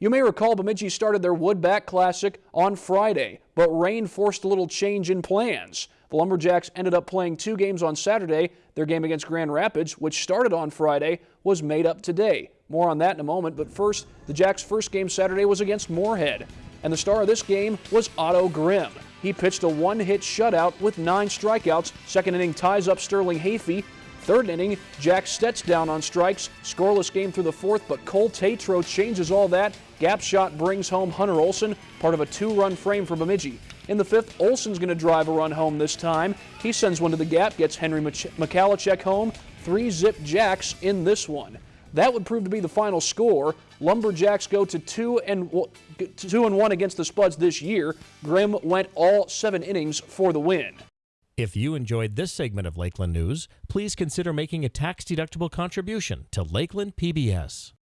You may recall Bemidji started their Woodbat Classic on Friday, but rain forced a little change in plans. The Lumberjacks ended up playing two games on Saturday. Their game against Grand Rapids, which started on Friday, was made up today. More on that in a moment, but first, the Jacks' first game Saturday was against Moorhead. And the star of this game was Otto Grimm. He pitched a one-hit shutout with nine strikeouts. Second inning ties up Sterling Hafey Third inning, Jack Stets down on strikes. Scoreless game through the fourth, but Cole Tatro changes all that. Gap shot brings home Hunter Olson, part of a two-run frame for Bemidji. In the fifth, Olson's going to drive a run home this time. He sends one to the gap, gets Henry Michalacek home. Three zip jacks in this one. That would prove to be the final score. Lumberjacks go to two and two and one against the Spuds this year. Grimm went all seven innings for the win. If you enjoyed this segment of Lakeland News, please consider making a tax-deductible contribution to Lakeland PBS.